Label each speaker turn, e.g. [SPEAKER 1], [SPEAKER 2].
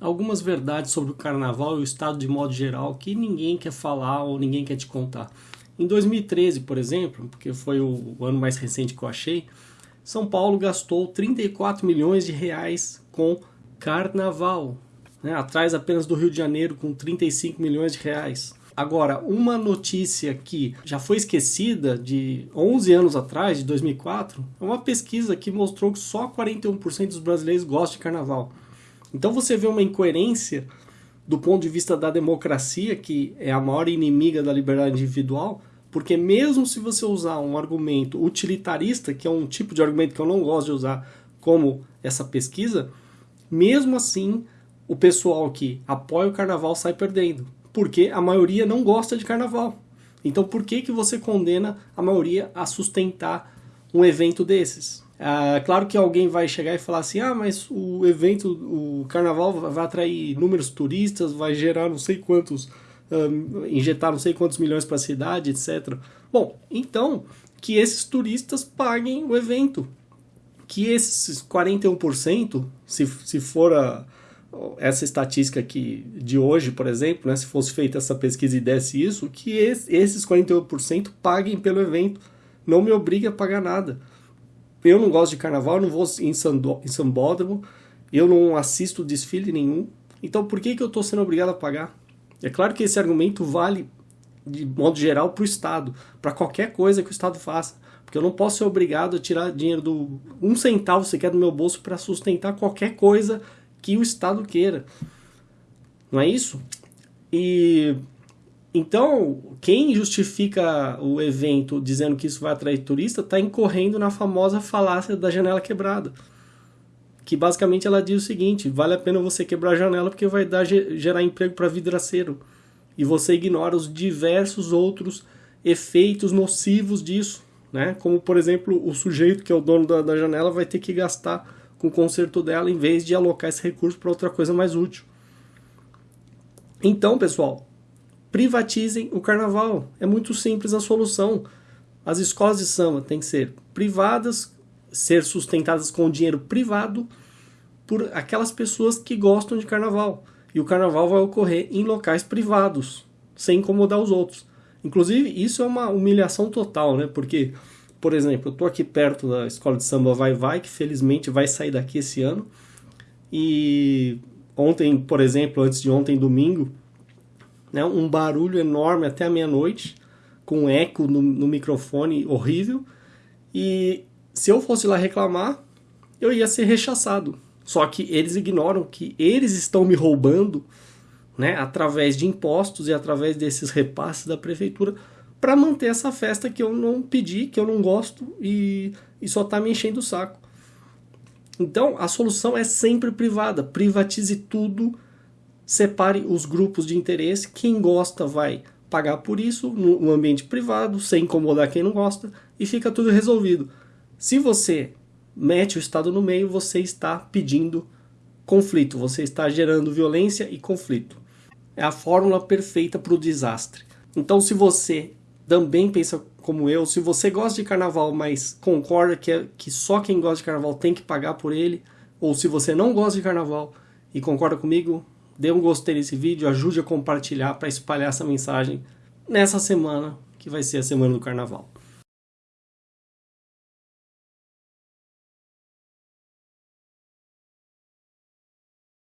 [SPEAKER 1] algumas verdades sobre o carnaval e o estado de modo geral que ninguém quer falar ou ninguém quer te contar. Em 2013, por exemplo, porque foi o ano mais recente que eu achei, São Paulo gastou 34 milhões de reais com carnaval, né? atrás apenas do Rio de Janeiro com 35 milhões de reais. Agora, uma notícia que já foi esquecida de 11 anos atrás, de 2004, é uma pesquisa que mostrou que só 41% dos brasileiros gostam de carnaval. Então você vê uma incoerência do ponto de vista da democracia, que é a maior inimiga da liberdade individual, porque mesmo se você usar um argumento utilitarista, que é um tipo de argumento que eu não gosto de usar, como essa pesquisa, mesmo assim o pessoal que apoia o carnaval sai perdendo, porque a maioria não gosta de carnaval. Então por que, que você condena a maioria a sustentar um evento desses? Ah, claro que alguém vai chegar e falar assim, ah, mas o evento, o carnaval vai atrair inúmeros turistas, vai gerar não sei quantos, um, injetar não sei quantos milhões para a cidade, etc. Bom, então que esses turistas paguem o evento. Que esses 41%, se, se for a, essa estatística aqui de hoje, por exemplo, né, se fosse feita essa pesquisa e desse isso, que esse, esses 41% paguem pelo evento. Não me obrigue a pagar nada eu não gosto de carnaval, não vou em, Sandó, em Sambódromo, eu não assisto desfile nenhum. Então por que, que eu estou sendo obrigado a pagar? É claro que esse argumento vale, de modo geral, para o Estado, para qualquer coisa que o Estado faça. Porque eu não posso ser obrigado a tirar dinheiro do. um centavo sequer do meu bolso para sustentar qualquer coisa que o Estado queira. Não é isso? E então, quem justifica o evento dizendo que isso vai atrair turista está incorrendo na famosa falácia da janela quebrada. Que basicamente ela diz o seguinte: vale a pena você quebrar a janela porque vai dar, gerar emprego para vidraceiro. E você ignora os diversos outros efeitos nocivos disso. Né? Como, por exemplo, o sujeito que é o dono da, da janela vai ter que gastar com o conserto dela em vez de alocar esse recurso para outra coisa mais útil. Então, pessoal, privatizem o carnaval. É muito simples a solução. As escolas de samba têm que ser privadas, ser sustentadas com dinheiro privado por aquelas pessoas que gostam de carnaval. E o carnaval vai ocorrer em locais privados, sem incomodar os outros. Inclusive, isso é uma humilhação total, né? Porque, por exemplo, eu estou aqui perto da escola de samba Vai Vai, que felizmente vai sair daqui esse ano. E ontem, por exemplo, antes de ontem, domingo, né, um barulho enorme até a meia-noite, com eco no, no microfone horrível. E se eu fosse lá reclamar, eu ia ser rechaçado. Só que eles ignoram que eles estão me roubando, né, através de impostos e através desses repasses da prefeitura, para manter essa festa que eu não pedi, que eu não gosto e, e só está me enchendo o saco. Então, a solução é sempre privada. Privatize tudo separe os grupos de interesse. Quem gosta vai pagar por isso no ambiente privado, sem incomodar quem não gosta, e fica tudo resolvido. Se você mete o Estado no meio, você está pedindo conflito, você está gerando violência e conflito. É a fórmula perfeita para o desastre. Então, se você também pensa como eu, se você gosta de carnaval, mas concorda que, é, que só quem gosta de carnaval tem que pagar por ele, ou se você não gosta de carnaval e concorda comigo, dê um gostei nesse vídeo, ajude a compartilhar para espalhar essa mensagem nessa semana, que vai ser a semana do carnaval.